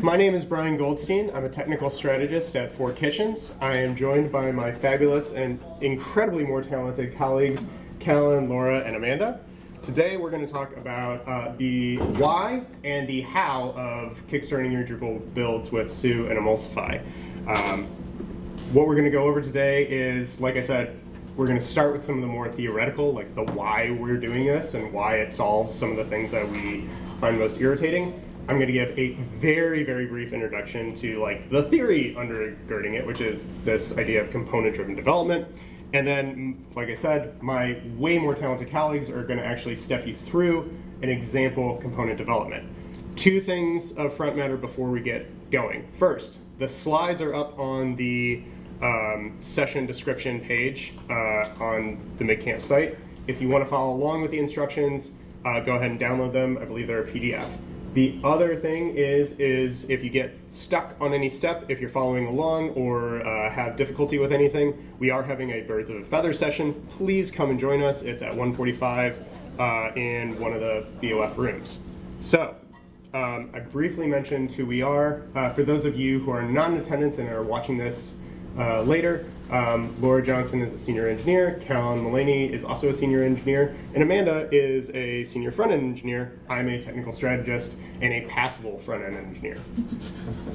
My name is Brian Goldstein. I'm a technical strategist at Four Kitchens. I am joined by my fabulous and incredibly more talented colleagues, Callan, Laura, and Amanda. Today we're going to talk about uh, the why and the how of kickstarting your Drupal builds with Sous and Emulsify. Um, what we're going to go over today is, like I said, we're going to start with some of the more theoretical, like the why we're doing this and why it solves some of the things that we find most irritating. I'm going to give a very, very brief introduction to like the theory undergirding it, which is this idea of component-driven development. And then, like I said, my way more talented colleagues are going to actually step you through an example component development. Two things of front matter before we get going. First, the slides are up on the um, session description page uh, on the MidCamp site. If you want to follow along with the instructions, uh, go ahead and download them. I believe they're a PDF. The other thing is, is if you get stuck on any step, if you're following along or uh, have difficulty with anything, we are having a Birds of a Feather session. Please come and join us. It's at 145 uh, in one of the BOF rooms. So, um, I briefly mentioned who we are. Uh, for those of you who are not in attendance and are watching this uh, later. Um, Laura Johnson is a senior engineer, Callan Mullaney is also a senior engineer, and Amanda is a senior front-end engineer. I'm a technical strategist and a passable front-end engineer.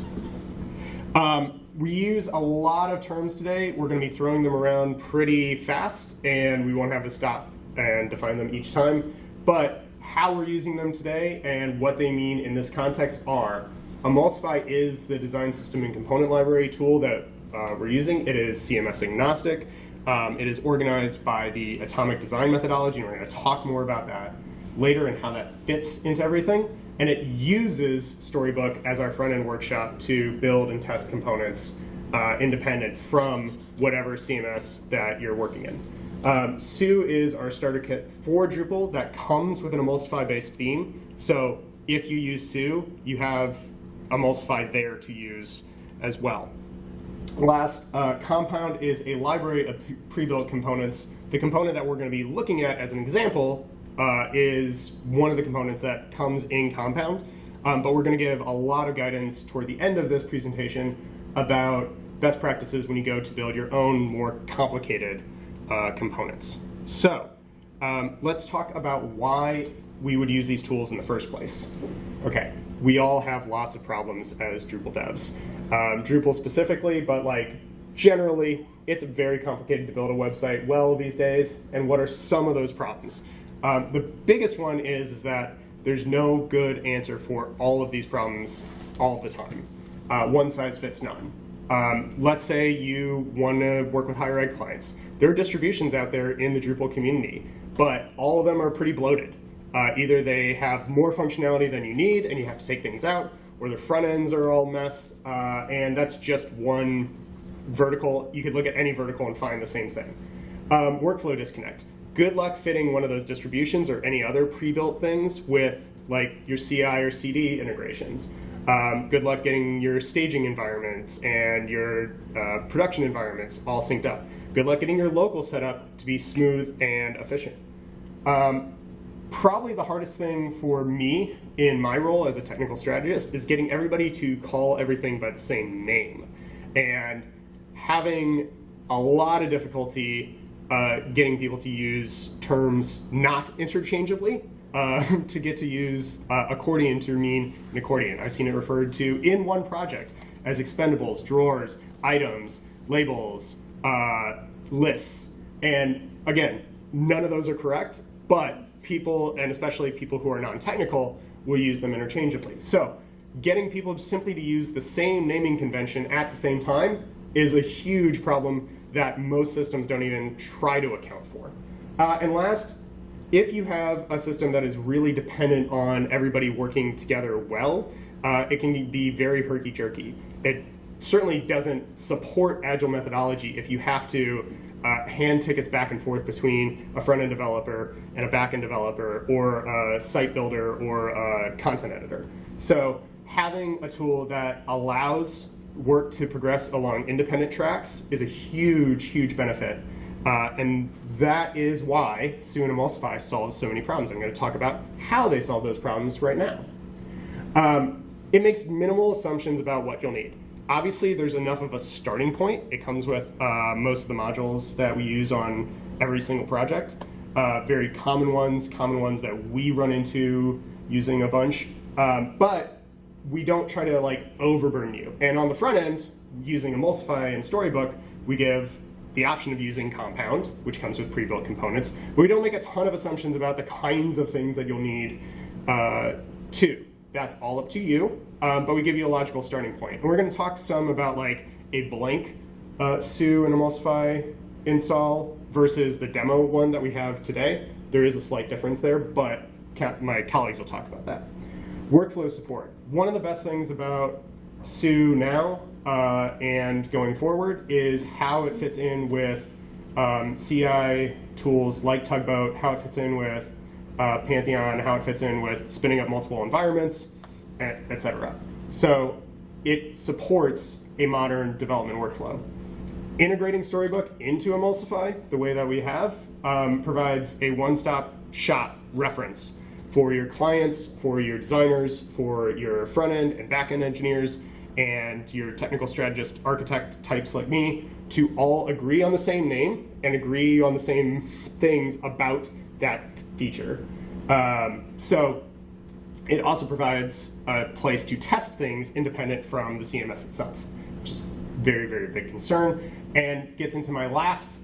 um, we use a lot of terms today. We're going to be throwing them around pretty fast, and we won't have to stop and define them each time. But how we're using them today and what they mean in this context are Emulsify is the design system and component library tool that uh, we're using. It is CMS agnostic. Um, it is organized by the atomic design methodology, and we're going to talk more about that later and how that fits into everything. And it uses Storybook as our front-end workshop to build and test components uh, independent from whatever CMS that you're working in. Um, Sous is our starter kit for Drupal that comes with an Emulsify-based theme. So if you use Sous, you have Emulsify there to use as well. Last, uh, Compound is a library of pre-built components. The component that we're going to be looking at as an example uh, is one of the components that comes in Compound. Um, but we're going to give a lot of guidance toward the end of this presentation about best practices when you go to build your own more complicated uh, components. So um, let's talk about why we would use these tools in the first place. Okay, we all have lots of problems as Drupal devs. Um, Drupal specifically, but like generally, it's very complicated to build a website well these days. And what are some of those problems? Um, the biggest one is, is that there's no good answer for all of these problems all the time. Uh, one size fits none. Um, let's say you want to work with higher ed clients. There are distributions out there in the Drupal community, but all of them are pretty bloated. Uh, either they have more functionality than you need and you have to take things out, or the front ends are all mess, uh, and that's just one vertical. You could look at any vertical and find the same thing. Um, workflow disconnect. Good luck fitting one of those distributions or any other pre-built things with like your CI or CD integrations. Um, good luck getting your staging environments and your uh, production environments all synced up. Good luck getting your local setup to be smooth and efficient. Um, probably the hardest thing for me in my role as a technical strategist is getting everybody to call everything by the same name and having a lot of difficulty uh, getting people to use terms not interchangeably uh, to get to use uh, accordion to mean an accordion. I've seen it referred to in one project as expendables, drawers, items, labels, uh, lists. And again, none of those are correct, but people, and especially people who are non-technical, will use them interchangeably. So getting people simply to use the same naming convention at the same time is a huge problem that most systems don't even try to account for. Uh, and last, if you have a system that is really dependent on everybody working together well, uh, it can be very herky-jerky. It certainly doesn't support agile methodology if you have to uh, hand tickets back and forth between a front-end developer and a back-end developer or a site builder or a content editor. So having a tool that allows work to progress along independent tracks is a huge, huge benefit. Uh, and that is why Sous and Emulsify solves so many problems. I'm going to talk about how they solve those problems right now. Um, it makes minimal assumptions about what you'll need. Obviously, there's enough of a starting point. It comes with uh, most of the modules that we use on every single project. Uh, very common ones, common ones that we run into using a bunch. Um, but we don't try to like overburden you. And on the front end, using Emulsify and Storybook, we give the option of using Compound, which comes with pre-built components. But we don't make a ton of assumptions about the kinds of things that you'll need uh, to. That's all up to you, um, but we give you a logical starting point. And we're going to talk some about like a blank uh, Sous and Emulsify install versus the demo one that we have today. There is a slight difference there, but my colleagues will talk about that. Workflow support. One of the best things about Sous now uh, and going forward is how it fits in with um, CI tools like Tugboat, how it fits in with uh, Pantheon, how it fits in with spinning up multiple environments, etc. So it supports a modern development workflow. Integrating Storybook into Emulsify, the way that we have, um, provides a one-stop shop reference for your clients, for your designers, for your front-end and back-end engineers, and your technical strategist architect types like me to all agree on the same name and agree on the same things about that feature. Um, so it also provides a place to test things independent from the CMS itself, which is very, very big concern, and gets into my last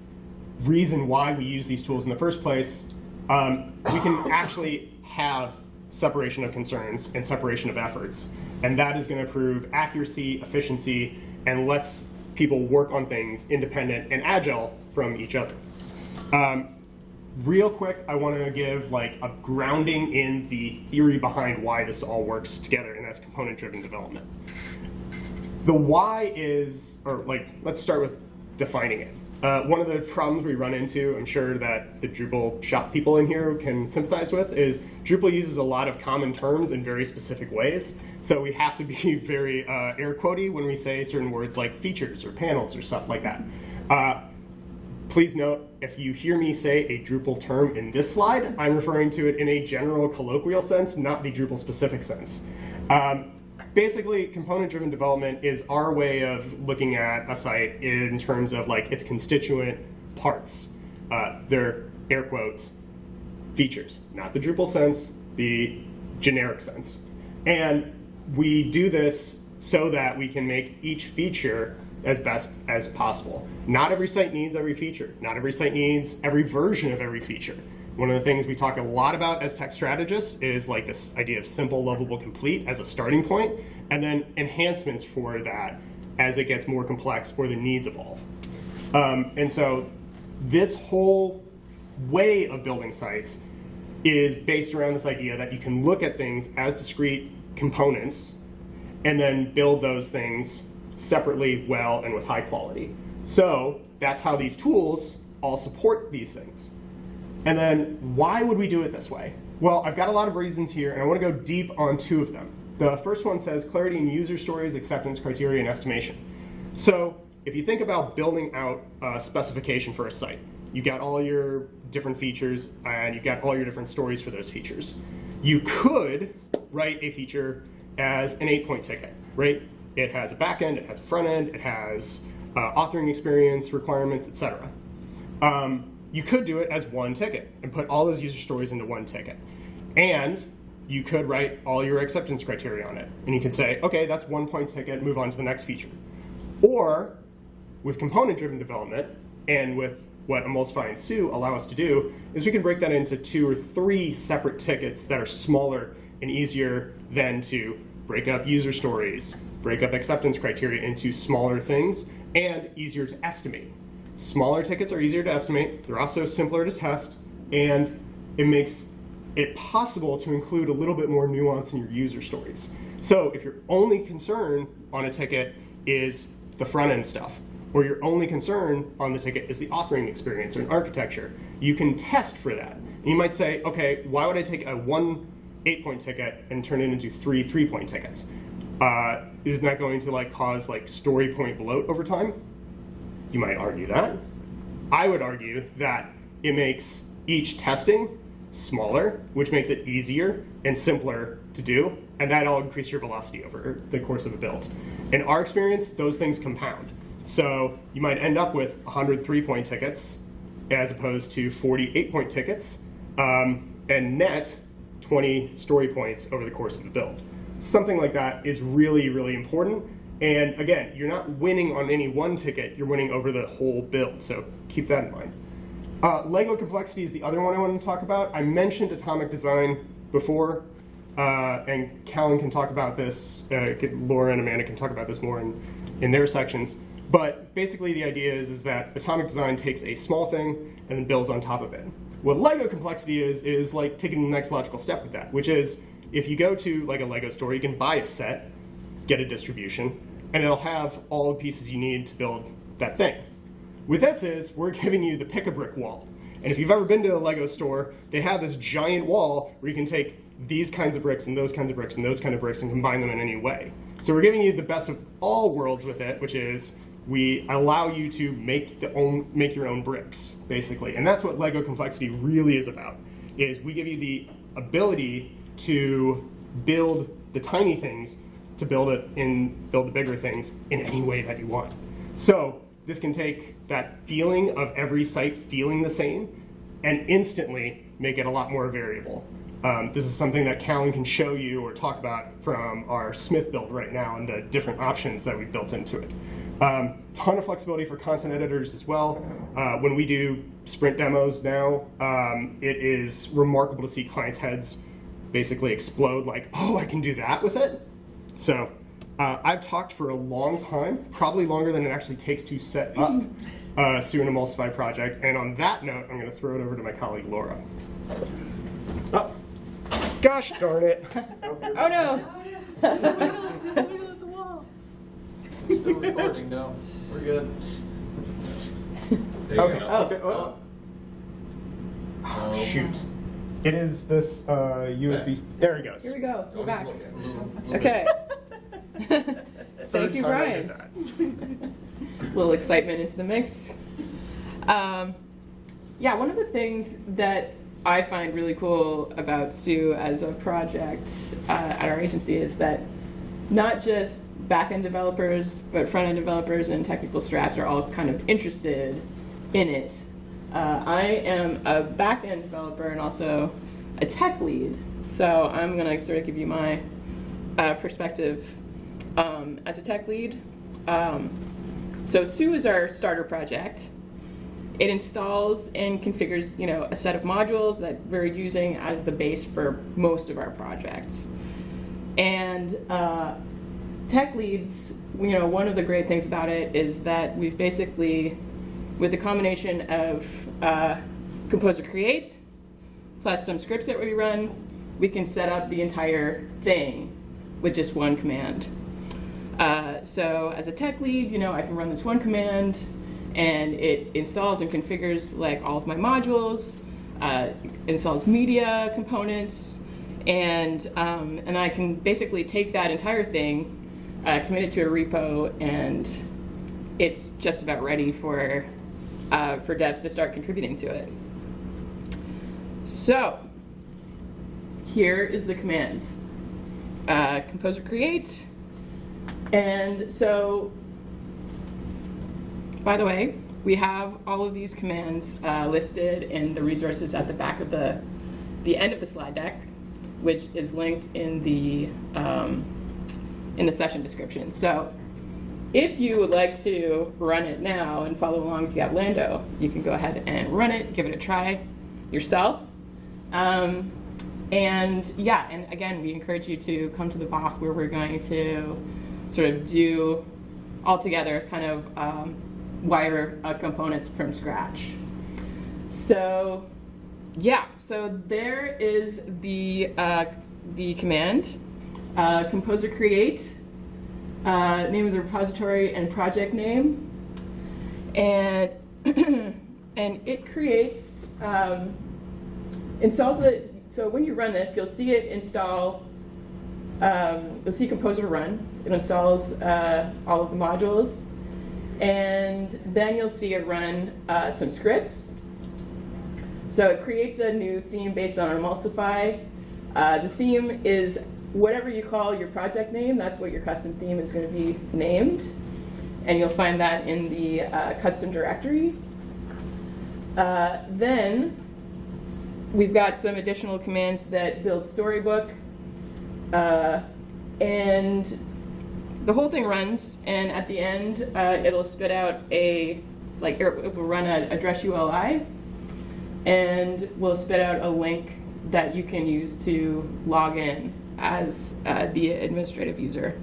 reason why we use these tools in the first place. Um, we can actually have separation of concerns and separation of efforts. And that is going to improve accuracy, efficiency, and lets people work on things independent and agile from each other. Um, real quick, I want to give like a grounding in the theory behind why this all works together, and that's component-driven development. The why is, or like, let's start with defining it. Uh, one of the problems we run into, I'm sure that the Drupal shop people in here can sympathize with, is Drupal uses a lot of common terms in very specific ways. So we have to be very uh, air quotey when we say certain words like features or panels or stuff like that. Uh, please note, if you hear me say a Drupal term in this slide, I'm referring to it in a general colloquial sense, not the Drupal specific sense. Um, basically, component-driven development is our way of looking at a site in terms of like its constituent parts. Uh, they're air quotes, features, not the Drupal sense, the generic sense. And we do this so that we can make each feature as best as possible. Not every site needs every feature. Not every site needs every version of every feature. One of the things we talk a lot about as tech strategists is like this idea of simple, lovable, complete as a starting point, and then enhancements for that as it gets more complex or the needs evolve. Um, and so this whole way of building sites is based around this idea that you can look at things as discrete components and then build those things separately, well, and with high quality. So that's how these tools all support these things. And then why would we do it this way? Well, I've got a lot of reasons here, and I want to go deep on two of them. The first one says clarity in user stories, acceptance criteria, and estimation. So if you think about building out a specification for a site, you've got all your different features, and you've got all your different stories for those features. You could write a feature as an eight-point ticket, right? It has a backend, it has a front end, it has uh, authoring experience requirements, etc. Um, you could do it as one ticket and put all those user stories into one ticket. And you could write all your acceptance criteria on it. And you could say, okay, that's one point ticket, move on to the next feature. Or with component-driven development and with what Emulsify and Sous allow us to do is we can break that into two or three separate tickets that are smaller and easier than to break up user stories, break up acceptance criteria into smaller things, and easier to estimate. Smaller tickets are easier to estimate, they're also simpler to test, and it makes it possible to include a little bit more nuance in your user stories. So if your only concern on a ticket is the front end stuff, or your only concern on the ticket is the authoring experience or an architecture, you can test for that. You might say, okay, why would I take a one eight point ticket and turn it into three three point tickets? Uh, isn't that going to like cause like story point bloat over time? You might argue that. I would argue that it makes each testing smaller, which makes it easier and simpler to do, and that'll increase your velocity over the course of a build. In our experience, those things compound. So you might end up with 100 three-point tickets as opposed to 48 point tickets, um, and net 20 story points over the course of the build. Something like that is really, really important. And again, you're not winning on any one ticket, you're winning over the whole build, so keep that in mind. Uh, Lego complexity is the other one I wanted to talk about. I mentioned atomic design before, uh, and Callan can talk about this, uh, Laura and Amanda can talk about this more in, in their sections. But basically the idea is, is that atomic design takes a small thing and then builds on top of it. What Lego complexity is, is like taking the next logical step with that, which is if you go to like a Lego store, you can buy a set, get a distribution, and it'll have all the pieces you need to build that thing. With this is, we're giving you the pick-a-brick wall. And if you've ever been to a Lego store, they have this giant wall where you can take these kinds of bricks and those kinds of bricks and those kind of bricks and combine them in any way. So we're giving you the best of all worlds with it, which is we allow you to make the own make your own bricks basically and that's what lego complexity really is about is we give you the ability to build the tiny things to build it in build the bigger things in any way that you want so this can take that feeling of every site feeling the same and instantly make it a lot more variable um, this is something that Callan can show you or talk about from our Smith build right now and the different options that we've built into it. Um, ton of flexibility for content editors as well. Uh, when we do sprint demos now, um, it is remarkable to see clients' heads basically explode like, oh, I can do that with it. So uh, I've talked for a long time, probably longer than it actually takes to set up uh, Sous and Emulsify project. And on that note, I'm going to throw it over to my colleague Laura. Oh, gosh darn it. oh no. Still recording, no. We're good. There you Okay. go. Oh. okay. Oh. Oh. Shoot. It is this uh, USB. There he goes. Here we go. We're Don't back. look at it. Little- little Okay. Thank you, time I did Brian. that. little excitement into the mix. Um, yeah, one of the things that I find really cool about Sous as a project uh, at our agency is that not just back-end developers, but front-end developers and technical strats are all kind of interested in it. Uh, I am a back-end developer and also a tech lead, so I'm going to sort of give you my uh, perspective um, as a tech lead. Um, so Sous is our starter project. It installs and configures, you know, a set of modules that we're using as the base for most of our projects. And uh, tech leads, you know, one of the great things about it is that we've basically, with the combination of uh, Composer Create plus some scripts that we run, we can set up the entire thing with just one command. Uh, so as a tech lead, you know, I can run this one command and it installs and configures like all of my modules, uh, installs media components, and, um, and I can basically take that entire thing, uh, commit it to a repo, and it's just about ready for, uh, for devs to start contributing to it. So, here is the command. Uh, composer create, and so, by the way, we have all of these commands uh, listed in the resources at the back of the, the end of the slide deck, which is linked in the, um, in the session description. So if you would like to run it now and follow along if you have Lando, you can go ahead and run it, give it a try yourself. Um, and yeah, and again, we encourage you to come to the BOF where we're going to sort of do all together kind of um, wire uh, components from scratch. So yeah, so there is the, uh, the command, uh, composer create, uh, name of the repository and project name, and, and it creates, um, installs it, so when you run this, you'll see it install, um, you'll see Composer run. It installs uh, all of the modules. And then you'll see it run uh, some scripts. So it creates a new theme based on Emulsify. Uh, the theme is whatever you call your project name, that's what your custom theme is going to be named. And you'll find that in the uh, custom directory. Uh, then we've got some additional commands that build Storybook. Uh, and the whole thing runs, and at the end, uh, it'll spit out a, like, it will run a drush ULI, and will spit out a link that you can use to log in as uh, the administrative user.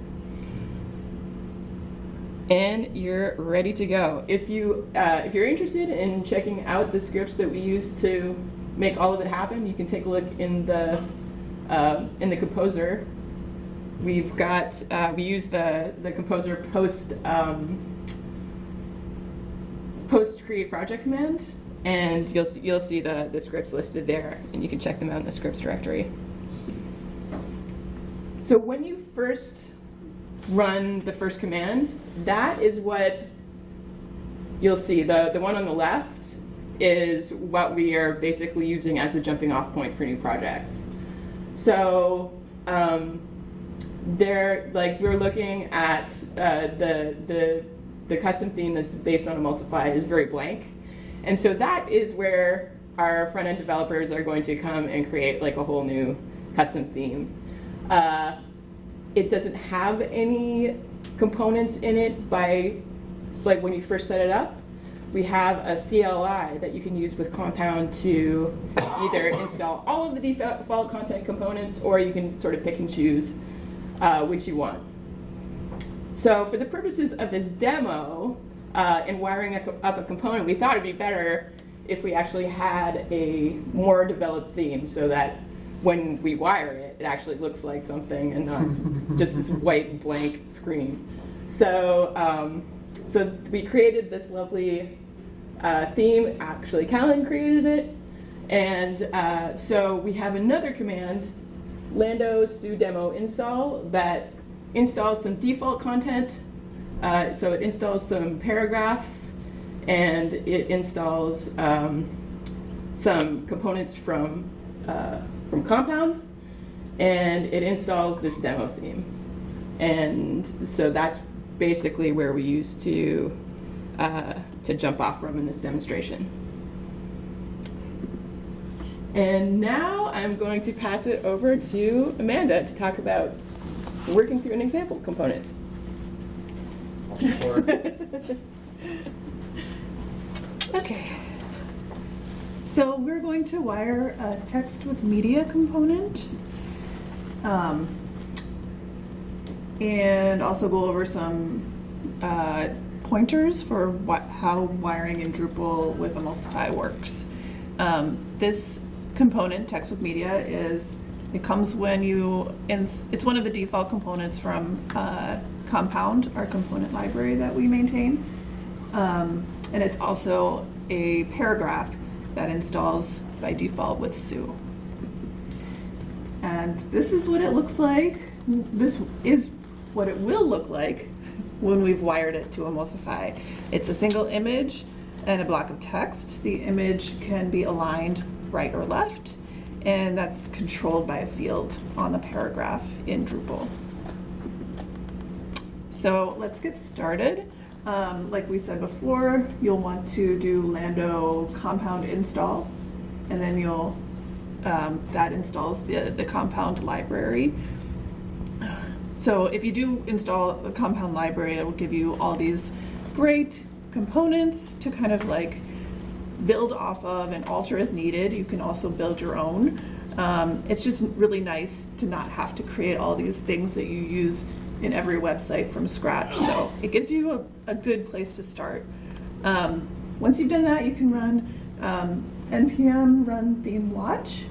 And you're ready to go. If you uh, if you're interested in checking out the scripts that we use to make all of it happen, you can take a look in the uh, in the composer. We've got uh, we use the the composer post um, post create project command, and you'll see, you'll see the the scripts listed there, and you can check them out in the scripts directory. So when you first run the first command, that is what you'll see. The, the one on the left is what we are basically using as a jumping off point for new projects. So um, there, like we're looking at uh, the, the, the custom theme that's based on Emulsify is very blank. And so that is where our front end developers are going to come and create like a whole new custom theme. Uh, it doesn't have any components in it by, like when you first set it up. We have a CLI that you can use with Compound to either install all of the default content components or you can sort of pick and choose uh, which you want. So for the purposes of this demo uh, and wiring up a component, we thought it'd be better if we actually had a more developed theme so that when we wire it, it actually looks like something and not just this white blank screen. So, um, so we created this lovely uh, theme. Actually, Callan created it. And uh, so we have another command, lando sous demo install, that installs some default content. Uh, so it installs some paragraphs and it installs um, some components from uh, from Compound, and it installs this demo theme. And so that's basically where we used to uh, to jump off from in this demonstration. And now I'm going to pass it over to Amanda to talk about working through an example component. Okay. So we're going to wire a text with media component. Um, and also go over some uh, pointers for what, how wiring in Drupal with Emulsify works. Um, this component, text with media, is it comes when you, it's one of the default components from uh, Compound, our component library that we maintain. Um, and it's also a paragraph that installs by default with Sous. And this is what it looks like. This is what it will look like when we've wired it to Emulsify. It's a single image and a block of text. The image can be aligned right or left, and that's controlled by a field on the paragraph in Drupal. So let's get started. Um, like we said before, you'll want to do Lando compound install, and then you'll um, that installs the the compound library. So if you do install the compound library, it will give you all these great components to kind of like build off of and alter as needed. You can also build your own. Um, it's just really nice to not have to create all these things that you use in every website from scratch. So it gives you a, a good place to start. Um, once you've done that, you can run um, npm run theme watch,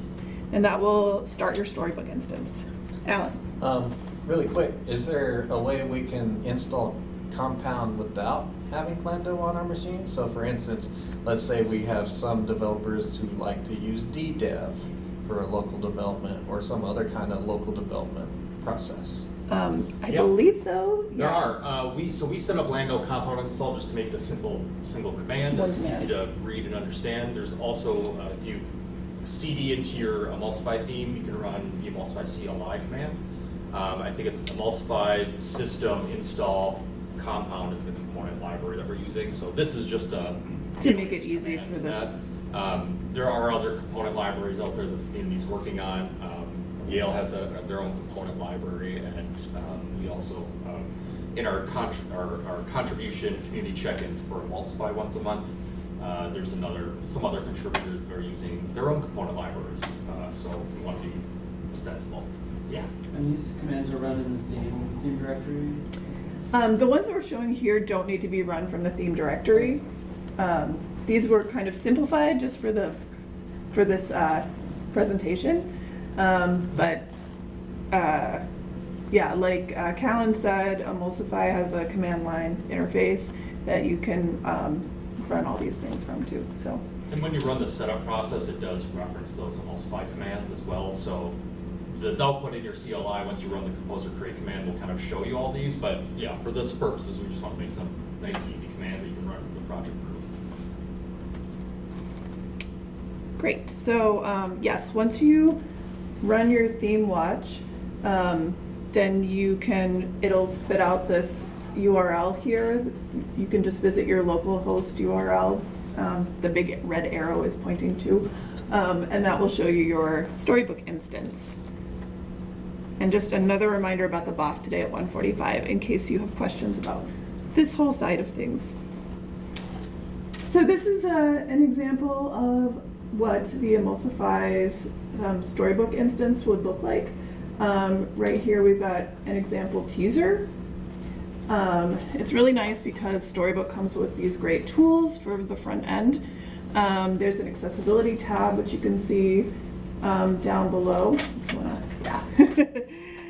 and that will start your storybook instance. Alan. Um, really quick, is there a way we can install Compound without having Lando on our machine? So for instance, let's say we have some developers who like to use DDEV for a local development or some other kind of local development process. Um, I believe so. There yeah. are. Uh, we so we set up Lando compound install just to make the simple single command that's easy to read and understand. There's also uh, if you CD into your Emulsify theme, you can run the Emulsify CLI command. Um, I think it's emulsify system install compound is the component library that we're using. So this is just a To make it easy for this. that. Um, there are other component libraries out there that the community's working on. Yale has a, their own component library, and um, we also, um, in our, contr- our, our contribution community check-ins for Emulsify once a month, uh, there's another, some other contributors that are using their own component libraries. Uh, so we want to be extensible. Yeah. And these commands are run in the theme, theme directory? Um, the ones that we're showing here don't need to be run from the theme directory. Um, these were kind of simplified just for the for this uh, presentation, um, but uh, yeah, like uh, Callan said, Emulsify has a command line interface that you can um, run all these things from too. So And when you run the setup process, it does reference those emulsify commands as well. So the output in your CLI, once you run the composer create command, will kind of show you all these. But yeah, for this purposes, we just want to make some nice, easy commands that you can run from the project group. Great. So um, yes, once you run your theme watch, um, then you can, it'll spit out this URL here. You can just visit your local host URL. Um, the big red arrow is pointing to. Um, and that will show you your storybook instance. And just another reminder about the BOF today at 145 in case you have questions about this whole side of things. So this is a, an example of what the Emulsify's um, storybook instance would look like. Um, right here we've got an example teaser. Um, it's really nice because Storybook comes with these great tools for the front end. Um, there's an accessibility tab which you can see um, down below. Yeah.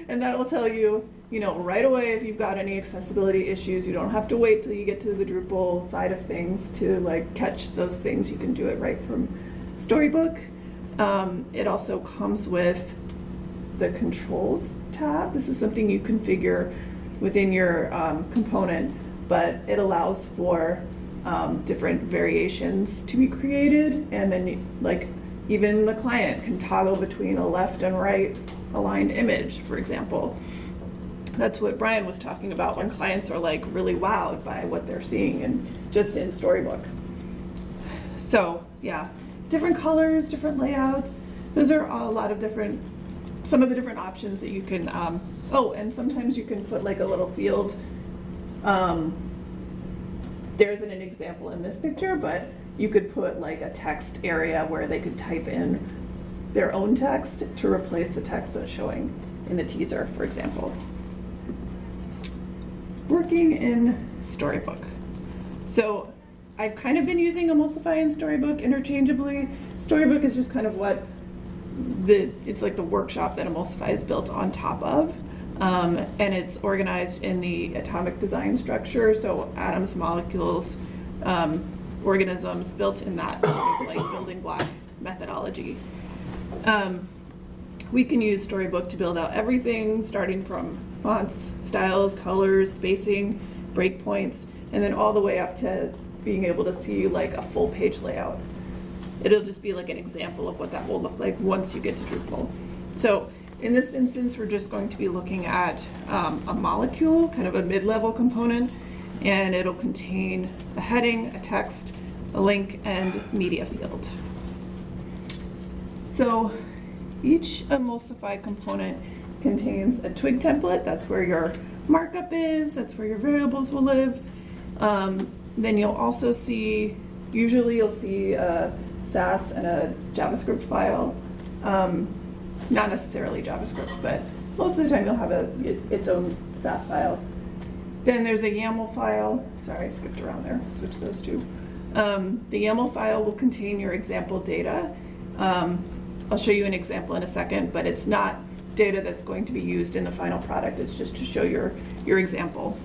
and that will tell you, you know, right away if you've got any accessibility issues. You don't have to wait till you get to the Drupal side of things to like catch those things. You can do it right from Storybook. Um, it also comes with the controls tab. This is something you configure within your um, component, but it allows for um, different variations to be created. And then you- like even the client can toggle between a left and right aligned image, for example. That's what Brian was talking about when clients are like really wowed by what they're seeing and just in Storybook. So yeah, different colors, different layouts. Those are a lot of different, some of the different options that you can. Um, oh, and sometimes you can put like a little field. Um, there isn't an example in this picture, but you could put like a text area where they could type in their own text to replace the text that's showing in the teaser, for example. Working in Storybook. So I've kind of been using Emulsify and Storybook interchangeably. Storybook is just kind of what the, it's like the workshop that Emulsify is built on top of. Um, and it's organized in the atomic design structure, so atoms, molecules, um, organisms built in that of like building block methodology. Um, we can use Storybook to build out everything, starting from fonts, styles, colors, spacing, breakpoints, and then all the way up to being able to see like a full page layout. It'll just be like an example of what that will look like once you get to Drupal. So in this instance, we're just going to be looking at um, a molecule, kind of a mid-level component, and it'll contain a heading, a text, a link, and media field. So each emulsify component contains a twig template. That's where your markup is. That's where your variables will live. Um, then you'll also see, usually you'll see a Sass and a JavaScript file. Um, not necessarily JavaScript, but most of the time you'll have a, its own Sass file. Then there's a YAML file. Sorry, I skipped around there. Switch those two. Um, the YAML file will contain your example data. Um, I'll show you an example in a second, but it's not data that's going to be used in the final product. It's just to show your, your example.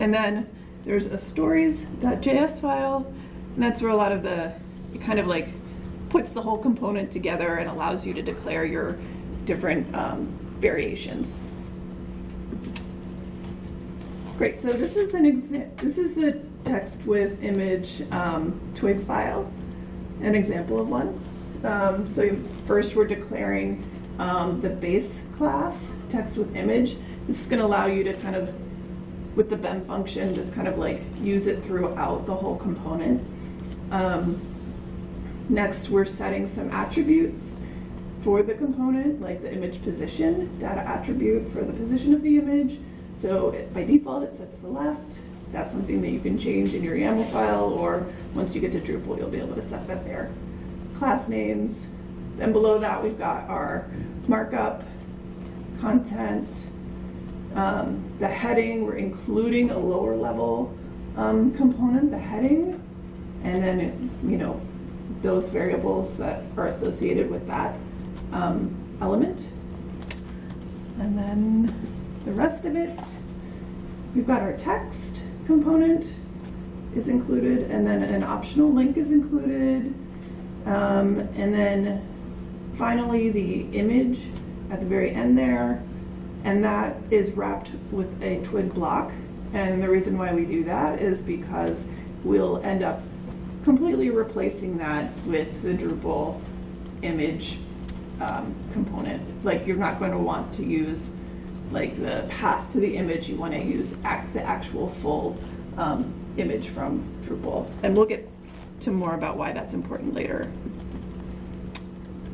And then there's a stories.js file, and that's where a lot of the, it kind of like puts the whole component together and allows you to declare your different um, variations. Great, so this is an this is the text with image um, twig file, an example of one. Um, so first we're declaring um, the base class, text with image. This is gonna allow you to kind of, with the BEM function, just kind of like use it throughout the whole component. Um, Next, we're setting some attributes for the component, like the image position, data attribute for the position of the image. So it- by default, it's set to the left. That's something that you can change in your YAML file, or once you get to Drupal, you'll be able to set that there. Class names, then below that, we've got our markup, content, um, the heading, we're including a lower level um, component, the heading, and then, it- you know, those variables that are associated with that um, element. And then the rest of it, we've got our text component is included, and then an optional link is included. Um, and then finally, the image at the very end there, and that is wrapped with a twig block. And the reason why we do that is because we'll end up completely replacing that with the Drupal image um, component. Like you're not going to want to use like the path to the image. You want to use act, the actual full um, image from Drupal. And we'll get to more about why that's important later.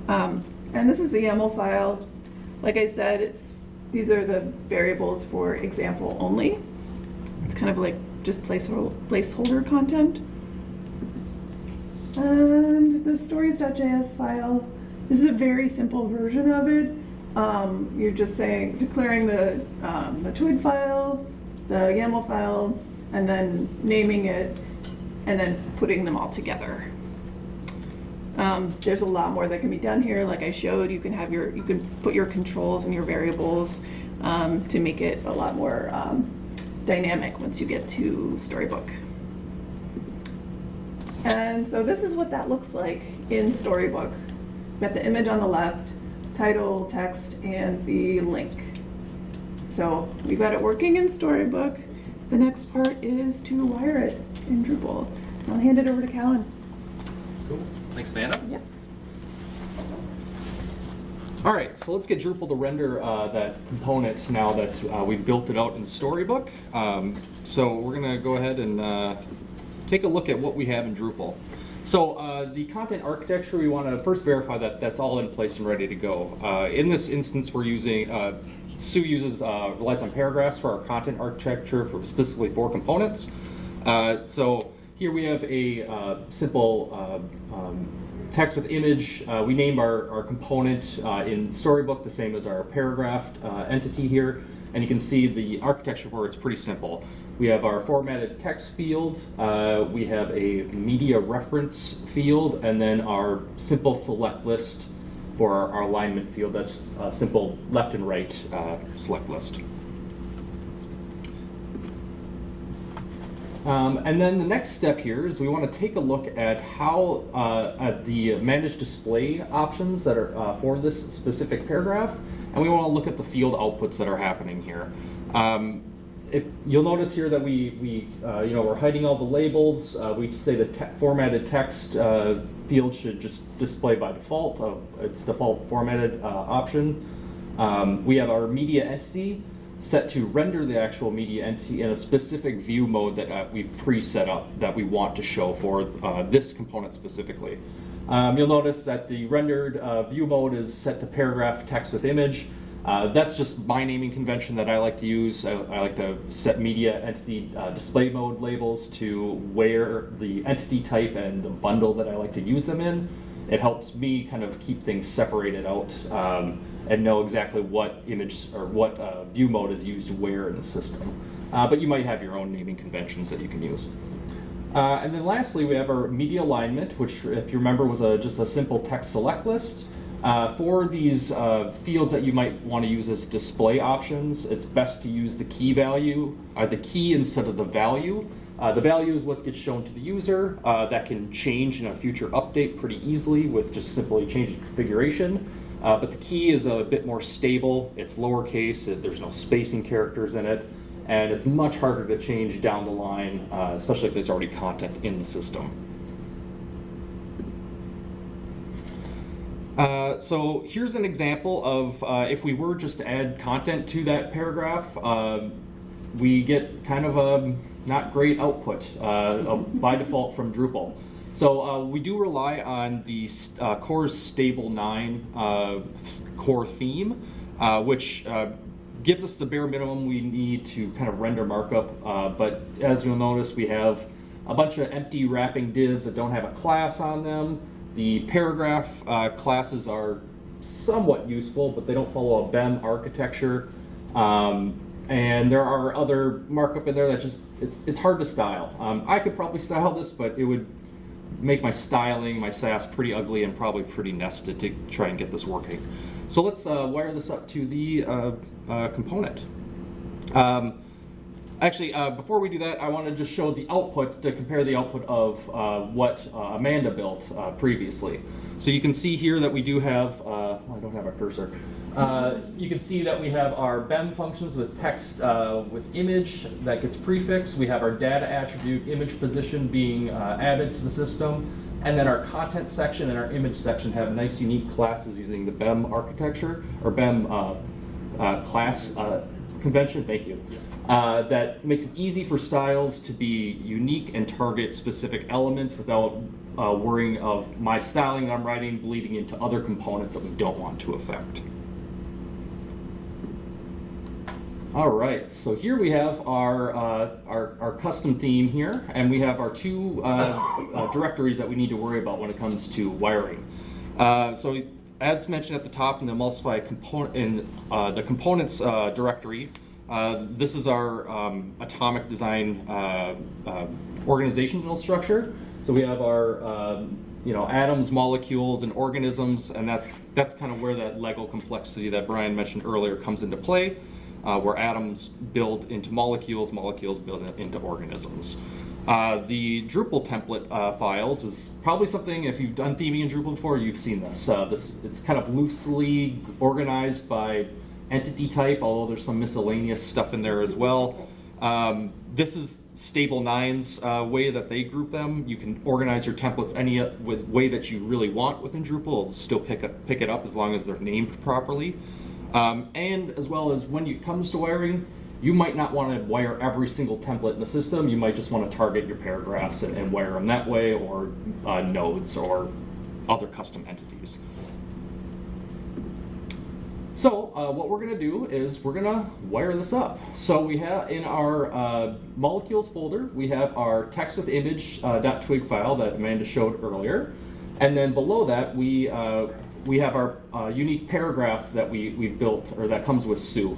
Um, and this is the YAML file. Like I said, it's these are the variables for example only. It's kind of like just placeholder, placeholder content. And the stories.js file, this is a very simple version of it. Um, you're just saying, declaring the, um, the twig file, the YAML file, and then naming it, and then putting them all together. Um, there's a lot more that can be done here. Like I showed, you can have your, you can put your controls and your variables um, to make it a lot more um, dynamic once you get to Storybook. And so this is what that looks like in Storybook. Got the image on the left, title, text, and the link. So we've got it working in Storybook. The next part is to wire it in Drupal. I'll hand it over to Callan. Cool. Thanks, Amanda. Yep. All right, so let's get Drupal to render uh, that component now that uh, we've built it out in Storybook. Um, so we're going to go ahead and uh, take a look at what we have in Drupal. So uh, the content architecture, we want to first verify that that's all in place and ready to go. Uh, in this instance, we're using, uh, Sous uses, uh, relies on paragraphs for our content architecture for specifically for components. Uh, so here we have a uh, simple uh, um, text with image. Uh, we name our, our component uh, in Storybook the same as our paragraph entity here. And you can see the architecture for it's pretty simple. We have our formatted text field, uh, we have a media reference field, and then our simple select list for our, our alignment field. That's a simple left and right uh, select list. Um, and then the next step here is we want to take a look at how uh, at the manage display options that are uh, for this specific paragraph, and we want to look at the field outputs that are happening here. Um, if, you'll notice here that we, we uh, you know, we're hiding all the labels. Uh, we say the te formatted text uh, field should just display by default. Of its default formatted uh, option. Um, we have our media entity set to render the actual media entity in a specific view mode that uh, we've pre-set up that we want to show for uh, this component specifically. Um, you'll notice that the rendered uh, view mode is set to paragraph text with image. Uh, that's just my naming convention that I like to use. I, I like to set media entity uh, display mode labels to where the entity type and the bundle that I like to use them in. It helps me kind of keep things separated out um, and know exactly what image or what uh, view mode is used where in the system. Uh, but you might have your own naming conventions that you can use. Uh, and then lastly, we have our media alignment, which, if you remember, was a, just a simple text select list. Uh, for these uh, fields that you might want to use as display options, it's best to use the key value, or the key instead of the value. Uh, the value is what gets shown to the user. Uh, that can change in a future update pretty easily with just simply changing configuration. Uh, but the key is a bit more stable. It's lowercase. It, there's no spacing characters in it. And it's much harder to change down the line, uh, especially if there's already content in the system. Uh, so here's an example of uh, if we were just to add content to that paragraph, um we get kind of a not great output uh, by default from Drupal. So uh, we do rely on the uh, Stable 9 uh, core theme, uh, which uh, gives us the bare minimum we need to kind of render markup. Uh, but as you'll notice, we have a bunch of empty wrapping divs that don't have a class on them. The paragraph classes are somewhat useful, but they don't follow a BEM architecture. Um, and there are other markup in there that just, it's, it's hard to style. Um, I could probably style this, but it would make my styling, my Sass pretty ugly and probably pretty nested to try and get this working. So let's uh, wire this up to the uh, uh, component. Um, actually, uh, before we do that, I want to just show the output to compare the output of uh, what uh, Amanda built previously. So you can see here that we do have, I don't have a cursor. Uh, you can see that we have our BEM functions with text uh, with image that gets prefixed. We have our data attribute image position being uh, added to the system. And then our content section and our image section have nice unique classes using the BEM architecture or BEM uh, uh, class uh, convention. Thank you. Uh, that makes it easy for styles to be unique and target specific elements without uh, worrying of my styling that I'm writing bleeding into other components that we don't want to affect. All right, so here we have our, uh, our, our custom theme here, and we have our two uh, uh, directories that we need to worry about when it comes to wiring. Uh, so as mentioned at the top in the emulsify component in uh, the components uh, directory, this is our um, atomic design organizational structure. So we have our um, you know atoms, molecules, and organisms, and that that's kind of where that Lego complexity that Brian mentioned earlier comes into play uh, where atoms build into molecules, molecules build into organisms. Uh, the Drupal template uh, files is probably something, if you've done theming in Drupal before, you've seen this. Uh, this it's kind of loosely organized by entity type, although there's some miscellaneous stuff in there as well. Um, this is Stable 9's uh, way that they group them. You can organize your templates any with way that you really want within Drupal. It'll still pick, up, pick it up as long as they're named properly. Um, and as well as when it comes to wiring, you might not want to wire every single template in the system. You might just want to target your paragraphs and, and wire them that way, or uh, nodes, or other custom entities. So uh, what we're going to do is we're going to wire this up. So we have in our uh, molecules folder, we have our text with image uh, .twig file that Amanda showed earlier. And then below that, we, uh, we have our uh, unique paragraph that we, we built, or that comes with Sous.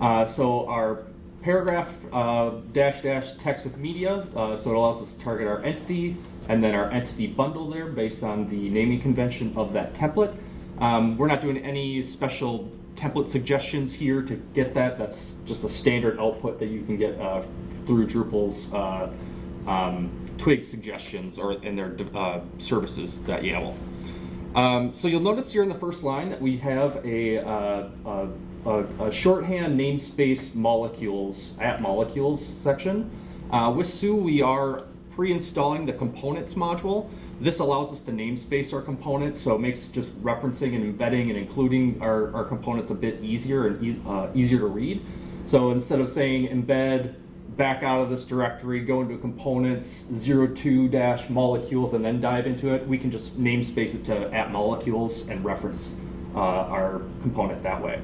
Uh, so our paragraph uh, dash dash text with media, uh, so it allows us to target our entity, and then our entity bundle there based on the naming convention of that template. Um, we're not doing any special template suggestions here to get that. That's just a standard output that you can get uh, through Drupal's uh, um, Twig suggestions or in their uh, services.yaml. Um, so you'll notice here in the first line that we have a, uh, a, a, a shorthand namespace molecules at molecules section. Uh, with Sous, we are pre-installing the components module. This allows us to namespace our components, so it makes just referencing and embedding and including our, our components a bit easier and e uh, easier to read. So instead of saying embed back out of this directory, go into components 02 dash molecules and then dive into it, we can just namespace it to at molecules and reference uh, our component that way.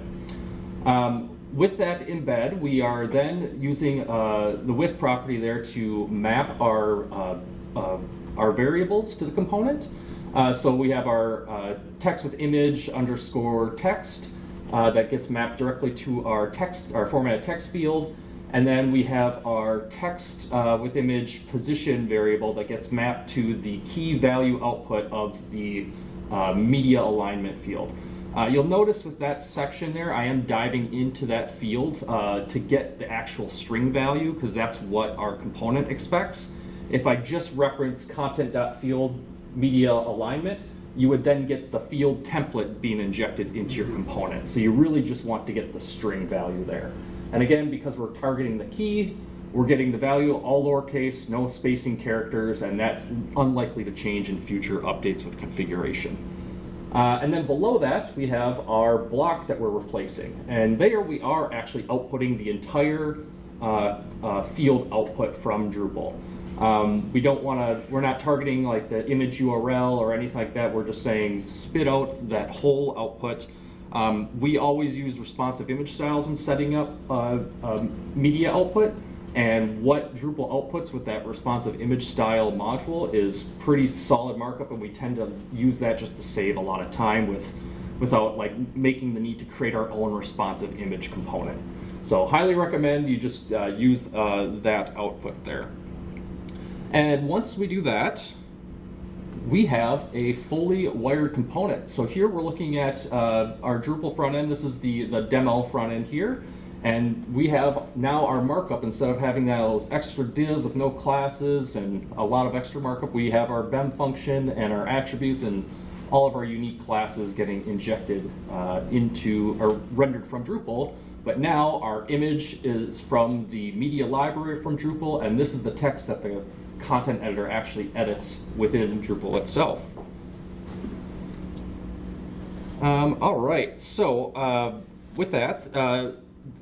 Um, with that embed, we are then using uh, the width property there to map our, uh, uh, our variables to the component. Uh, so we have our uh, text with image underscore text that gets mapped directly to our text, our formatted text field. And then we have our text with image position variable that gets mapped to the key value output of the media alignment field. Uh, you'll notice with that section there, I am diving into that field uh, to get the actual string value because that's what our component expects. If I just reference content.field media alignment, you would then get the field template being injected into your component. So you really just want to get the string value there. And again, because we're targeting the key, we're getting the value all lowercase, no spacing characters, and that's unlikely to change in future updates with configuration. Uh, and then below that, we have our block that we're replacing. And there we are actually outputting the entire uh, uh, field output from Drupal. Um, we don't want to, we're not targeting like the image URL or anything like that. We're just saying spit out that whole output. Um, we always use responsive image styles when setting up uh, um, media output. And what Drupal outputs with that responsive image style module is pretty solid markup, and we tend to use that just to save a lot of time with, without like making the need to create our own responsive image component. So highly recommend you just uh, use uh, that output there. And once we do that, we have a fully wired component. So here we're looking at uh, our Drupal front end. This is the, the demo front end here. And we have now our markup, instead of having those extra divs with no classes and a lot of extra markup, we have our BEM function and our attributes and all of our unique classes getting injected uh, into or rendered from Drupal. But now our image is from the media library from Drupal, and this is the text that the content editor actually edits within Drupal itself. Um, all right, so uh, with that, uh,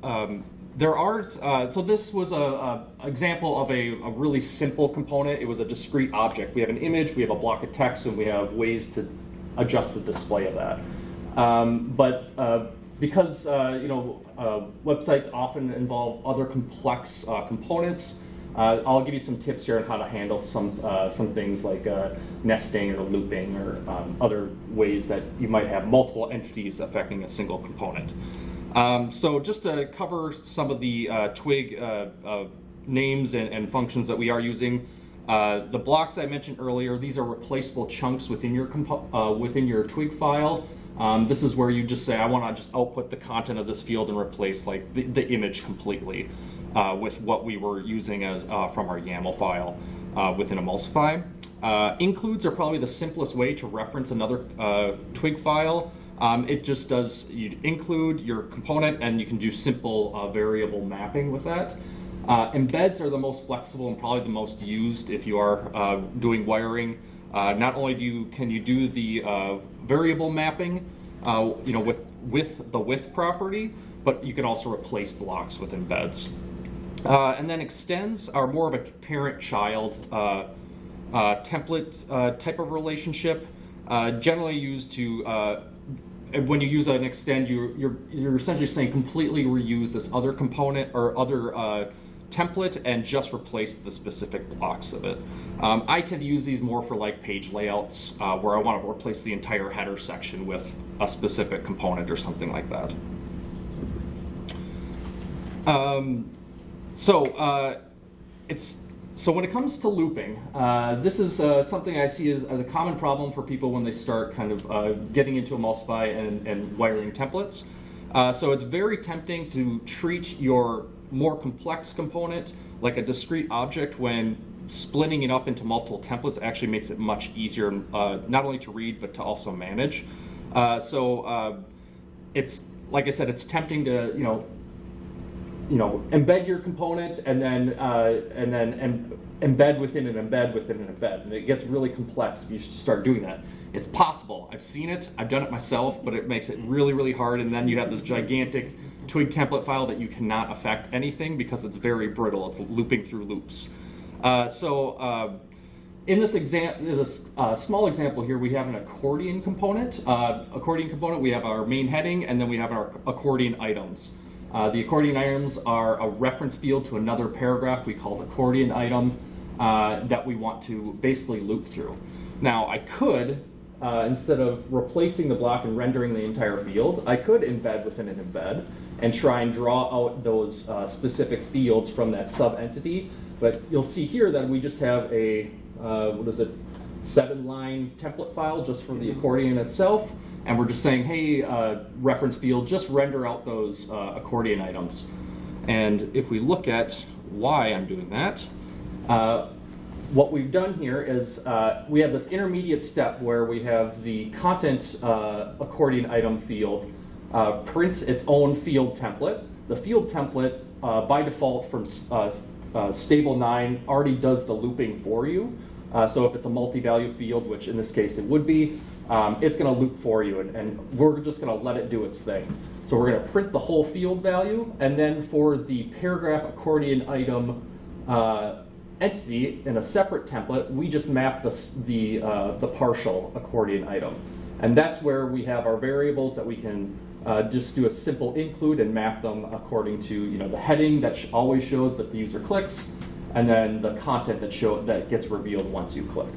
um, there are, uh, so this was a, a example of a, a, really simple component. It was a discrete object. We have an image, we have a block of text, and we have ways to adjust the display of that. Um, but uh, because, uh, you know, uh, websites often involve other complex components, uh, I'll give you some tips here on how to handle some uh, some things like uh, nesting or looping or um, other ways that you might have multiple entities affecting a single component. Um, so just to cover some of the uh, Twig uh, uh, names and, and, functions that we are using, the blocks I mentioned earlier, these are replaceable chunks within your within your Twig file. Um, this is where you just say, I want to just output the content of this field and replace like the, the image completely uh, with what we were using as uh, from our YAML file uh, within Emulsify. Uh, includes are probably the simplest way to reference another uh, twig file. Um, it just does, you include your component and you can do simple uh, variable mapping with that. embeds are the most flexible and probably the most used if you are doing wiring. Not only do you, can you do the variable mapping, uh, you know, with, with the width property, but you can also replace blocks with embeds. Uh, and then extends are more of a parent-child uh, uh template uh, type of relationship, uh, generally used to, when you use an extend, you, you're, you're essentially saying completely reuse this other component or other template and just replace the specific blocks of it. Um, I tend to use these more for like page layouts uh, where I want to replace the entire header section with a specific component or something like that. Um, so uh, it's so when it comes to looping, uh, this is uh, something I see as, as, a common problem for people when they start kind of uh, getting into Emulsify and, and wiring templates. Uh, so it's very tempting to treat your more complex component, like a discrete object, when splitting it up into multiple templates actually makes it much easier, uh, not only to read, but to also manage. Uh, so uh, it's, like I said, it's tempting to, you know, you know, embed your component and then, uh, and then em embed within an embed within an embed. And it gets really complex if you start doing that. It's possible. I've seen it. I've done it myself, but it makes it really, really hard. And then you have this gigantic Twig template file that you cannot affect anything because it's very brittle. It's looping through loops. Uh, so uh, in this example, this uh, small example here, we have an accordion component. Uh, accordion component, we have our main heading, and then we have our accordion items. Uh, the accordion items are a reference field to another paragraph we call the accordion item uh, that we want to basically loop through. Now, I could uh, instead of replacing the block and rendering the entire field, I could embed within an embed and try and draw out those uh, specific fields from that sub-entity. But you'll see here that we just have a, uh, what is it, seven line template file just for the mm-hmm. accordion itself. And we're just saying, hey, uh, reference field, just render out those uh, accordion items. And if we look at why I'm doing that, uh, what we've done here is uh, we have this intermediate step where we have the content uh, accordion item field uh, prints its own field template. The field template, uh, by default from uh, uh, stable 9, already does the looping for you. so if it's a multi-value field, which in this case it would be, um, it's going to loop for you, and, and we're just going to let it do its thing. So we're going to print the whole field value, and then for the paragraph accordion item uh, entity in a separate template, we just map the, the, uh, the partial accordion item. And that's where we have our variables that we can uh, just do a simple include and map them according to you know the heading that sh- always shows that the user clicks, and then the content that show that gets revealed once you click.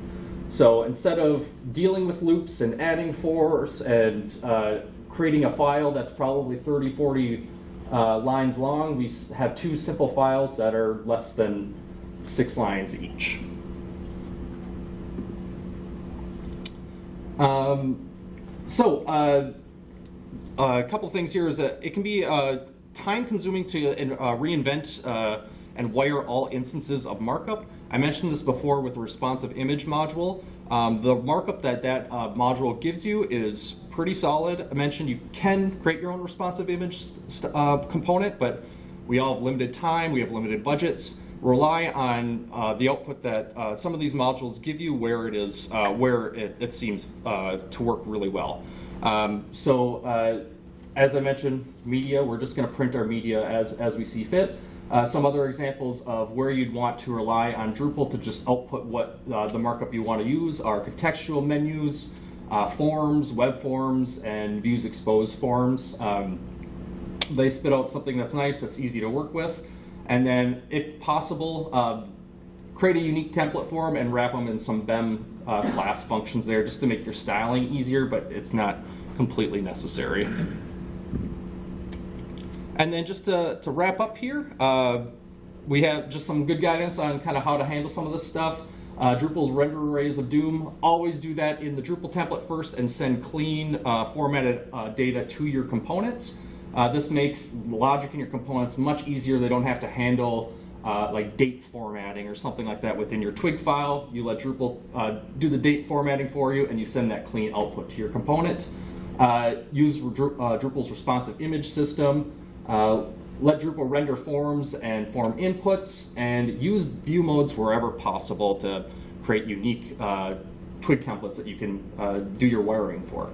So instead of dealing with loops and adding fors and uh, creating a file that's probably 30, 40 uh, lines long, we have two simple files that are less than six lines each. Um, so uh, a couple things here is that it can be uh, time consuming to uh, reinvent uh, and wire all instances of markup. I mentioned this before with the responsive image module. Um, the markup that that uh, module gives you is pretty solid. I mentioned you can create your own responsive image component, but we all have limited time, we have limited budgets. Rely on the output that some of these modules give you where it is, where it, it seems to work really well. Um, so uh, as I mentioned, media, we're just going to print our media as, as we see fit. Uh, some other examples of where you'd want to rely on Drupal to just output what uh, the markup you want to use are contextual menus, uh, forms, web forms, and views exposed forms. Um, they spit out something that's nice, that's easy to work with, and then, if possible, uh, create a unique template for them and wrap them in some BEM uh, class functions there just to make your styling easier, but it's not completely necessary. And then just to, to wrap up here, uh, we have just some good guidance on kind of how to handle some of this stuff. Uh, Drupal's render arrays of doom, always do that in the Drupal template first and send clean uh, formatted uh, data to your components. Uh, this makes logic in your components much easier. They don't have to handle uh, like date formatting or something like that within your twig file. You let Drupal uh, do the date formatting for you and you send that clean output to your component. Uh, use uh, Drupal's responsive image system. Uh, let Drupal render forms and form inputs, and use view modes wherever possible to create unique uh, twig templates that you can do your wiring for.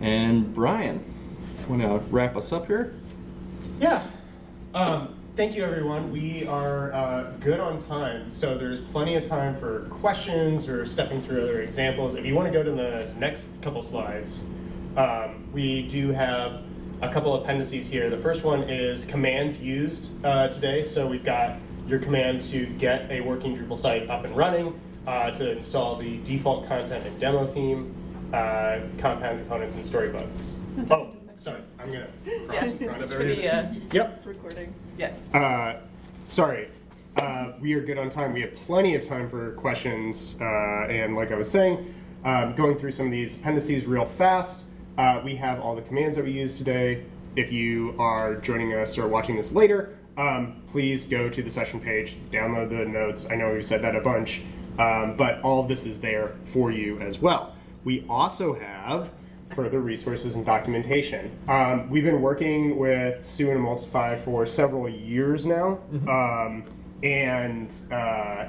And Brian, want to wrap us up here? Yeah. Um, thank you, everyone. We are uh, good on time, so there's plenty of time for questions or stepping through other examples. If you want to go to the next couple slides, um, we do have a couple appendices here. The first one is commands used uh, today. So we've got your command to get a working Drupal site up and running, uh, to install the default content and demo theme, uh, compound components, and storybooks. Oh, sorry, I'm gonna cross in front of Just for the, uh, Yep. Recording. Yeah. Uh, sorry. Uh, we are good on time. We have plenty of time for questions. Uh, and like I was saying, um, going through some of these appendices real fast, uh, we have all the commands that we use today. If you are joining us or watching this later, um, please go to the session page, download the notes. I know we've said that a bunch, um, but all of this is there for you as well. We also have further resources and documentation. Um, we've been working with Sous and Emulsify for several years now, um, and uh,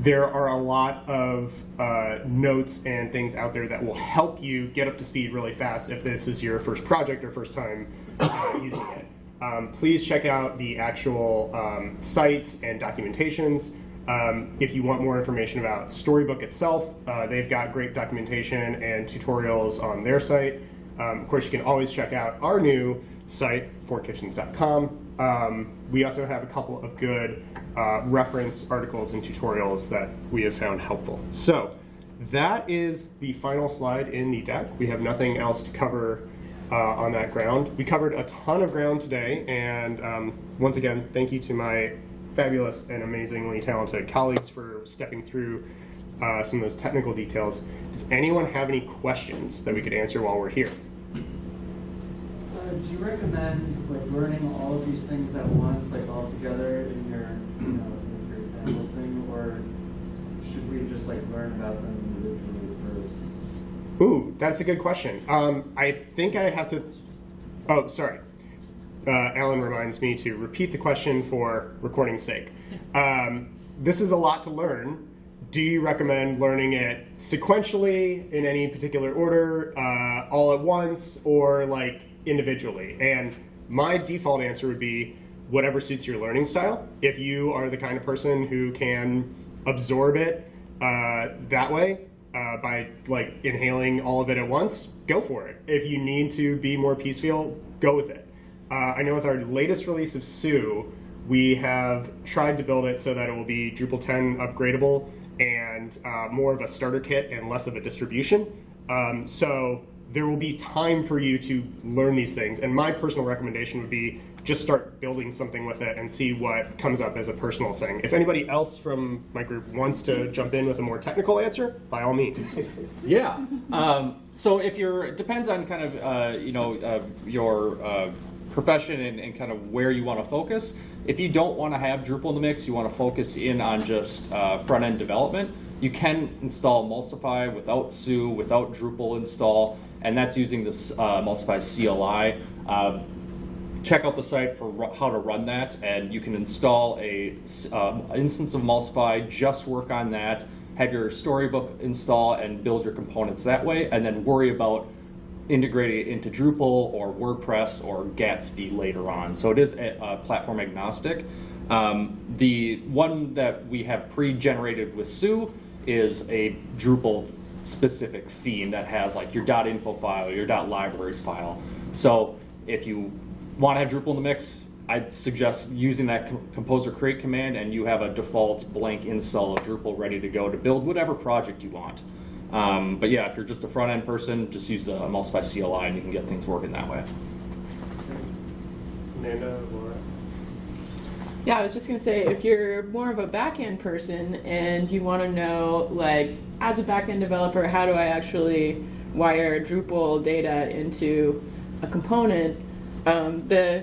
there are a lot of uh, notes and things out there that will help you get up to speed really fast if this is your first project or first time uh, using it. Um, please check out the actual um, sites and documentations. Um, if you want more information about Storybook itself, uh, they've got great documentation and tutorials on their site. Um, of course, you can always check out our new site, fourkitchens.com. Um, we also have a couple of good uh, reference articles and tutorials that we have found helpful. So that is the final slide in the deck. We have nothing else to cover uh, on that ground. We covered a ton of ground today, and um, once again, thank you to my fabulous and amazingly talented colleagues for stepping through uh, some of those technical details. Does anyone have any questions that we could answer while we're here? Uh, do you recommend like learning all of these things at once, like all together in your, you know, in your example thing, or should we just like learn about them individually first? Ooh, that's a good question. Um, I think I have to. Oh, sorry. Uh, Alan reminds me to repeat the question for recording's sake. Um, this is a lot to learn. do you recommend learning it sequentially in any particular order, uh, all at once, or like individually? And my default answer would be whatever suits your learning style. If you are the kind of person who can absorb it uh, that way uh, by like inhaling all of it at once, go for it. If you need to be more piecemeal, go with it. Uh, I know with our latest release of Sous, we have tried to build it so that it will be Drupal 10 upgradable and uh, more of a starter kit and less of a distribution. Um, so there will be time for you to learn these things. And my personal recommendation would be just start building something with it and see what comes up as a personal thing. If anybody else from my group wants to jump in with a more technical answer, by all means. Yeah. Um, so if you're, it depends on kind of, uh, you know, uh, your uh, profession and, and kind of where you want to focus. If you don't want to have Drupal in the mix, you want to focus in on just uh, front end development, you can install Emulsify without Sous, without Drupal install, and that's using this uh, Emulsify CLI. Uh, check out the site for how to run that, and you can install a um, instance of Emulsify, just work on that, have your storybook install and build your components that way, and then worry about integrating it into Drupal or WordPress or Gatsby later on. So it is a, uh platform agnostic. Um, the one that we have pre-generated with Sous is a Drupal specific theme that has like your .info file, your .libraries file. So if you want to have Drupal in the mix, I'd suggest using that composer create command and you have a default blank install of Drupal ready to go to build whatever project you want. Um, but yeah, if you're just a front end person, just use the Emulsify CLI and you can get things working that way. Amanda, Laura? Yeah, I was just gonna say, if you're more of a back-end person and you want to know, like, as a back-end developer, how do I actually wire Drupal data into a component? Um, the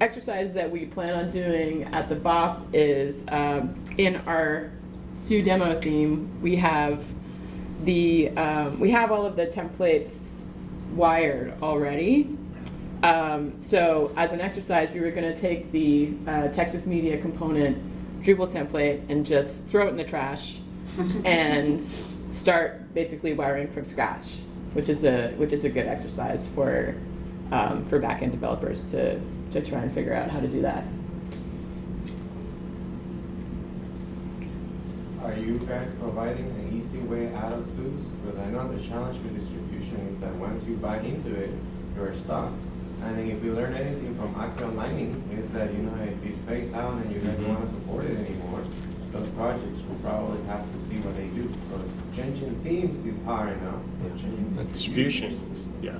exercise that we plan on doing at the BOF is um, in our Sous demo theme, we have the um, we have all of the templates wired already. Um, so as an exercise, we were going to take the uh, text with media component Drupal template and just throw it in the trash and start basically wiring from scratch, which is a which is a good exercise for um, for backend developers to to try and figure out how to do that. Are you guys providing an easy way out of Sous? Because I know the challenge with distribution is that once you buy into it, you're stuck. And then if you learn anything from Acquia Lightning, is that, you know, if it fades out and you guys don't want to support it anymore, those projects will probably have to see what they do. Because changing themes is hard enough, but The distribution. distribution, yeah.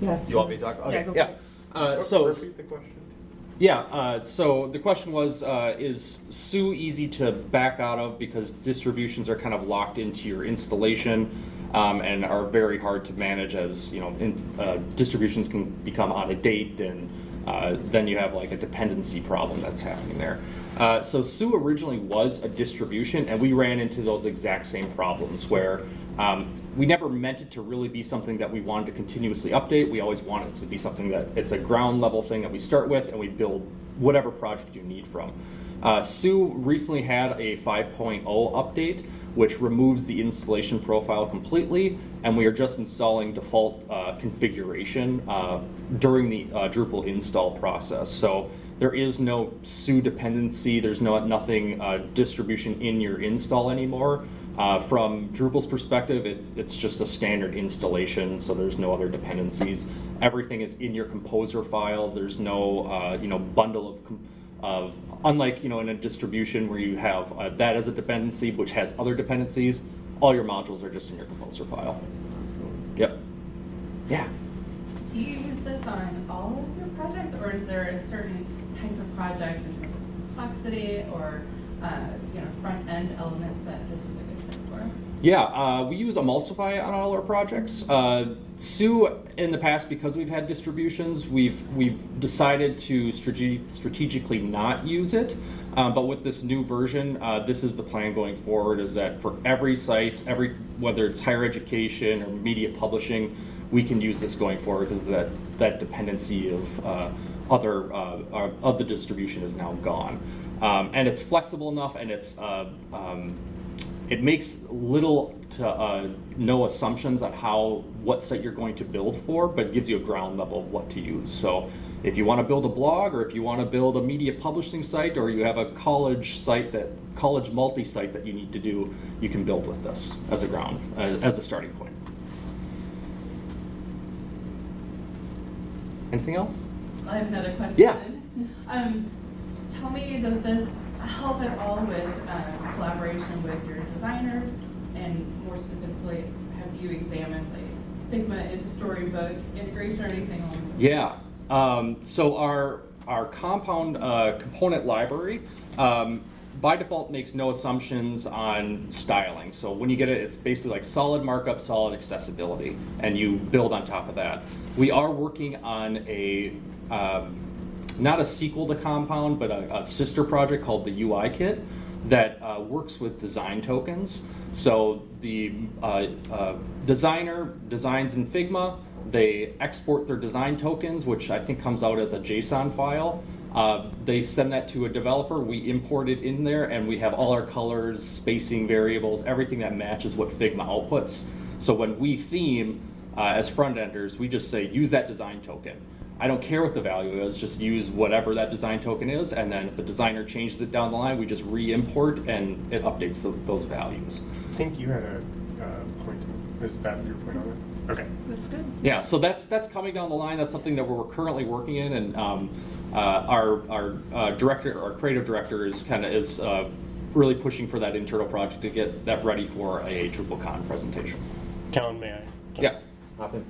Yeah. You want me to talk? Yeah, Okay. go Yeah. Uh, so Repeat the question. Yeah, uh, so the question was, uh, is Sous easy to back out of because distributions are kind of locked into your installation um, and are very hard to manage as, you know, in, uh, distributions can become out of date and uh, then you have like a dependency problem that's happening there. Uh, so Sous originally was a distribution and we ran into those exact same problems where um, we never meant it to really be something that we wanted to continuously update. We always wanted it to be something that it's a ground level thing that we start with and we build whatever project you need from. Uh, Sous recently had a 5.0 update, which removes the installation profile completely, and we are just installing default uh, configuration uh, during the uh, Drupal install process. So there is no Sous dependency. There's no nothing uh, distribution in your install anymore. Uh, from Drupal's perspective, it, it's just a standard installation, so there's no other dependencies. Everything is in your composer file. There's no uh, you know bundle of of unlike you know in a distribution where you have uh, that as a dependency which has other dependencies. All your modules are just in your composer file. Yep. Yeah. Do you use this on all of your projects, or is there a certain type of project in terms of complexity or, uh, you know, front-end elements that this is a good fit for? Yeah, uh, we use Emulsify on all our projects. Uh, Sous, in the past, because we've had distributions, we've we've decided to strate- strategically not use it. Um, but with this new version, uh, this is the plan going forward: is that for every site, every whether it's higher education or media publishing, we can use this going forward because that that dependency of uh, other uh, uh, of the distribution is now gone. Um, and it's flexible enough and it's, uh, um, it makes little to uh, no assumptions on how, what site you're going to build for, but it gives you a ground level of what to use. So if you want to build a blog or if you want to build a media publishing site or you have a college site that, college multi-site that you need to do, you can build with this as a ground, as, as a starting point. Anything else? I have another question. Yeah. Um, tell me, does this help at all with uh, collaboration with your designers? And more specifically, have you examined like Figma into Storybook integration or anything along those Yeah. Um, so our our compound uh, component library um, by default makes no assumptions on styling. So when you get it, it's basically like solid markup, solid accessibility, and you build on top of that. We are working on a um, not a sequel to Compound, but a, a sister project called the UI Kit that uh, works with design tokens. So the uh, uh, designer designs in Figma, they export their design tokens, which I think comes out as a JSON file. Uh, they send that to a developer, we import it in there, and we have all our colors, spacing variables, everything that matches what Figma outputs. So when we theme uh, as front enders, we just say use that design token. I don't care what the value is, just use whatever that design token is, and then if the designer changes it down the line, we just re-import and it updates tho- those values. I think you had a uh, point. Is that your point on it? Okay. That's good. Yeah, so that's that's coming down the line. That's something that we're currently working in, and um, uh, our our uh, director, our creative director, is kind of is uh, really pushing for that internal project to get that ready for a DrupalCon presentation. Callan, may I? Yeah. Hop in.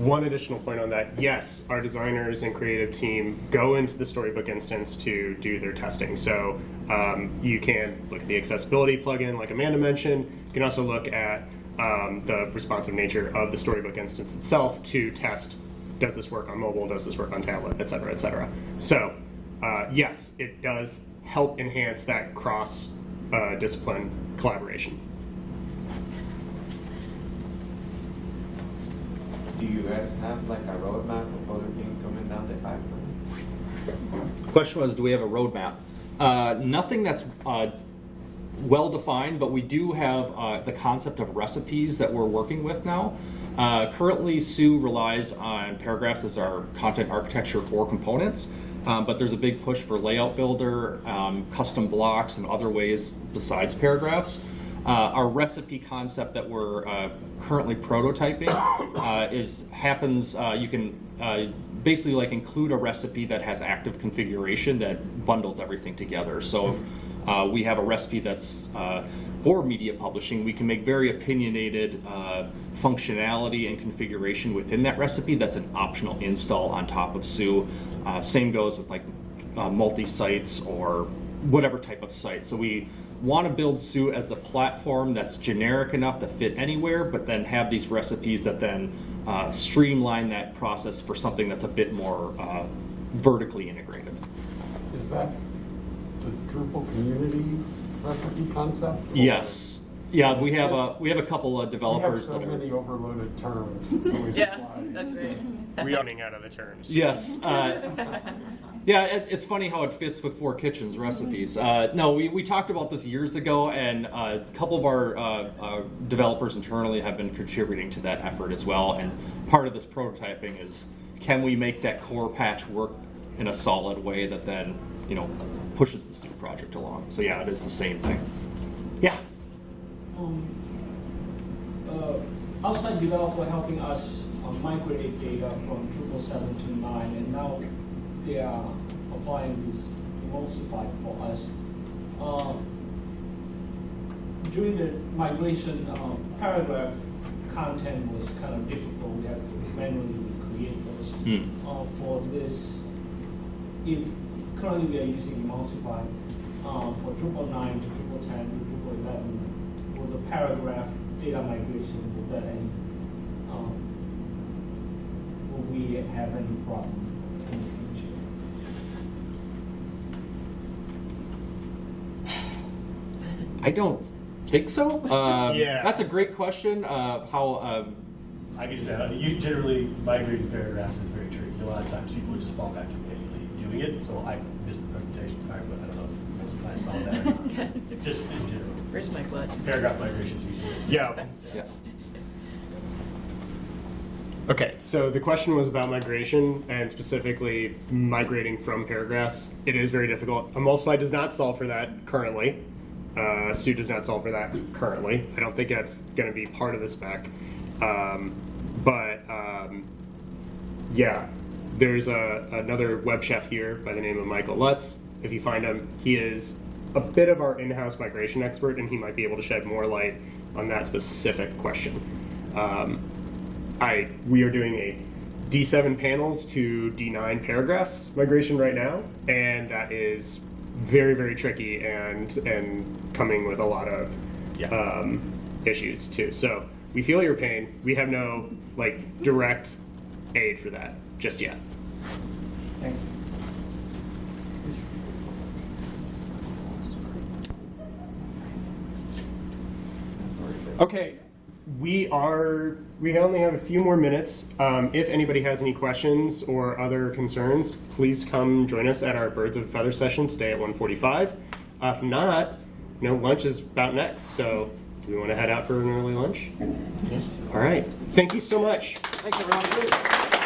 One additional point on that, yes, our designers and creative team go into the Storybook instance to do their testing. So um, you can look at the accessibility plugin, like Amanda mentioned. You can also look at um, the responsive nature of the Storybook instance itself to test, does this work on mobile, does this work on tablet, et cetera, et cetera. So uh, yes, it does help enhance that cross-discipline collaboration. Do you guys have like a roadmap of other things coming down the pipeline? Question was, do we have a roadmap? Uh, nothing that's uh, well defined, but we do have uh, the concept of recipes that we're working with now. Uh, currently, Sous relies on paragraphs as our content architecture for components, um, but there's a big push for layout builder, um, custom blocks, and other ways besides paragraphs. Uh, our recipe concept that we're uh, currently prototyping uh, is happens. Uh, you can uh, basically like include a recipe that has active configuration that bundles everything together. So if uh, we have a recipe that's for media publishing, we can make very opinionated functionality and configuration within that recipe. That's an optional install on top of Sous. Same goes with like multi-sites or whatever type of site. So we want to build Sous as the platform that's generic enough to fit anywhere, but then have these recipes that then uh, streamline that process for something that's a bit more uh, vertically integrated. Is that the Drupal community recipe concept? or- Yes. Yeah, we have a we have a couple of We have developers so that many overloaded terms. It's always applied. that's great. We are running out of the terms. Yes. Uh, yeah, it, it's funny how it fits with Four Kitchens recipes. Uh, no, we, we talked about this years ago, and uh, a couple of our uh, uh, developers internally have been contributing to that effort as well. And part of this prototyping is can we make that core patch work in a solid way that then you know pushes the Soup project along? So yeah, it is the same thing. Yeah. um, uh, outside developer helping us uh, migrate data from Drupal 7 to 9, and now they are applying this Emulsify for us. Uh, during the migration, um, paragraph content was kind of difficult. We had to manually create those. Hmm. Uh, for this, if currently we are using Emulsify uh, for Drupal 9 to Drupal 10 to Drupal 11, will the paragraph data migration, will that any, um, will we have any problem in the future? I don't think so. Uh, Yeah. That's a great question. Uh, how. Um, I could just add, you generally migrating paragraphs is very tricky. A lot of times people just fall back to manually doing it, so I missed the presentation, sorry, but I don't know if most of I saw that. Just in general. Where's my Lutz? Paragraph migrations usually. Yeah. Yeah. Okay, so the question was about migration and specifically migrating from paragraphs. It is very difficult. Emulsify does not solve for that currently. Uh, Sous does not solve for that currently. I don't think that's going to be part of the spec. Um, but um, yeah, there's a, another web chef here by the name of Michael Lutz. If you find him, he is a bit of our in-house migration expert, and he might be able to shed more light on that specific question. Um, I we are doing a D7 panels to D9 paragraphs migration right now, and that is very very tricky and and coming with a lot of Yeah. um, issues too. So we feel your pain. We have no like direct aid for that just yet. Thank you. Okay, we are, we only have a few more minutes. Um, if anybody has any questions or other concerns, please come join us at our Birds of Feather session today at 1:45. Uh, if not, you know, lunch is about next, so do we want to head out for an early lunch? All right, thank you so much. Thanks, everyone.